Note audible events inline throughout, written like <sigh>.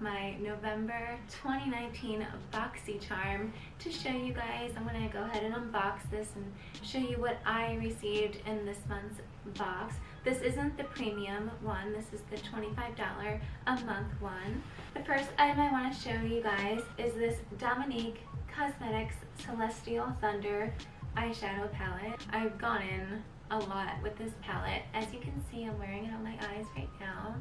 my November 2019 BoxyCharm to show you guys. I'm going to go ahead and unbox this and show you what I received in this month's box. This isn't the premium one, this is the $25 a month one. The first item I want to show you guys is this Dominique Cosmetics Celestial Thunder eyeshadow palette. I've gone in a lot with this palette. As you can see, I'm wearing it on my eyes right now.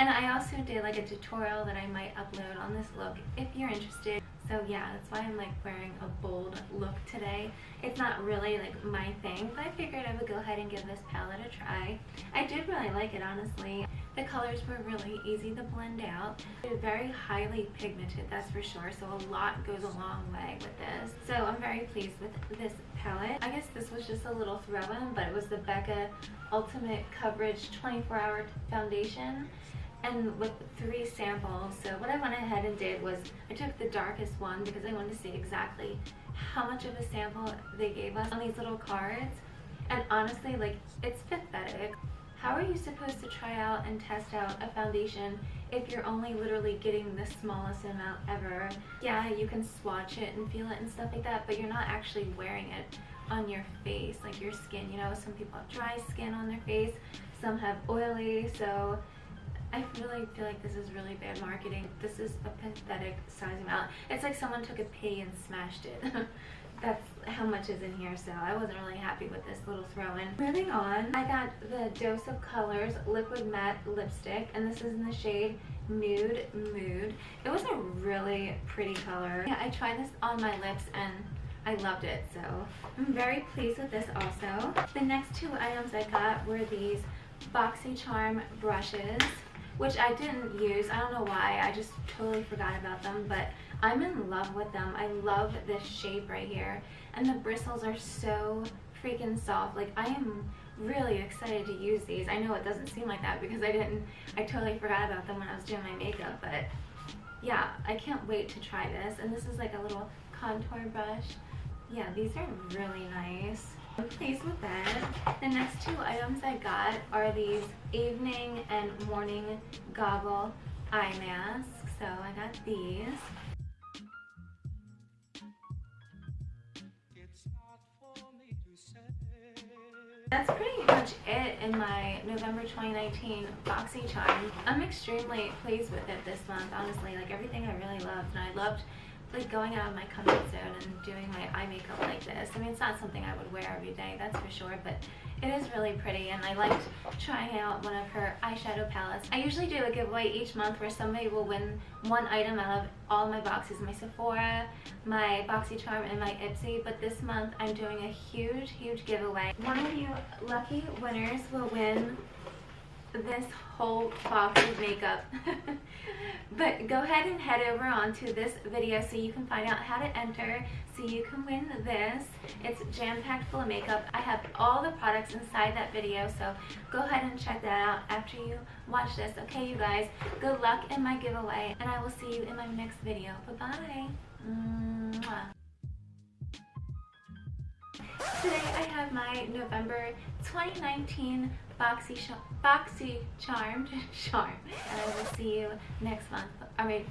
And I also did like a tutorial that I might upload on this look if you're interested. So yeah, that's why I'm like wearing a bold look today. It's not really like my thing, but I figured I would go ahead and give this palette a try. I did really like it honestly. The colors were really easy to blend out. They're very highly pigmented, that's for sure, so a lot goes a long way with this. So I'm very pleased with this palette. I guess this was just a little throw-in, but it was the Becca Ultimate Coverage 24 Hour Foundation and with three samples. So what I went ahead and did was I took the darkest one because I wanted to see exactly how much of a sample they gave us on these little cards. And honestly, like, it's pathetic. How are you supposed to try out and test out a foundation if you're only literally getting the smallest amount ever? Yeah, you can swatch it and feel it and stuff like that, but you're not actually wearing it on your face, like your skin. You know, some people have dry skin on their face, some have oily, so I really feel like this is really bad marketing. This is a pathetic size amount. It's like someone took a pea and smashed it. <laughs> That's how much is in here, so I wasn't really happy with this little throw-in. Moving on, I got the Dose of Colors Liquid Matte Lipstick, and this is in the shade Nude Mood. It was a really pretty color. Yeah, I tried this on my lips, and I loved it, so I'm very pleased with this also. The next two items I got were these BoxyCharm brushes which I didn't use. I don't know why. I just totally forgot about them, but I'm in love with them. I love this shape right here. And the bristles are so freaking soft. Like, I am really excited to use these. I know it doesn't seem like that because I didn't, I totally forgot about them when I was doing my makeup, but yeah, I can't wait to try this. And this is like a little contour brush. Yeah, these are really nice. I'm pleased with that. The next two items I got are these evening and morning goggle eye masks. So I got these. That's pretty much it in my November 2019 BoxyCharm. I'm extremely pleased with it this month, honestly. Like everything I really loved. And I loved like going out of my comfort zone and doing my eye makeup like this. I mean, it's not something I would wear every day, that's for sure, but it is really pretty and I liked trying out one of her eyeshadow palettes. I usually do a giveaway each month where somebody will win one item out of all my boxes, my Sephora, my BoxyCharm, and my Ipsy, but this month I'm doing a huge, huge giveaway. One of you lucky winners will win this whole box of makeup. <laughs> but go ahead and head over onto this video so you can find out how to enter so you can win this. It's jam-packed full of makeup. I have all the products inside that video so go ahead and check that out after you watch this. Okay you guys, good luck in my giveaway and I will see you in my next video. Bye-bye. Today I have my November 2019 Boxy, Boxy Charmed <laughs> Charm. And I will see you next month. Alright,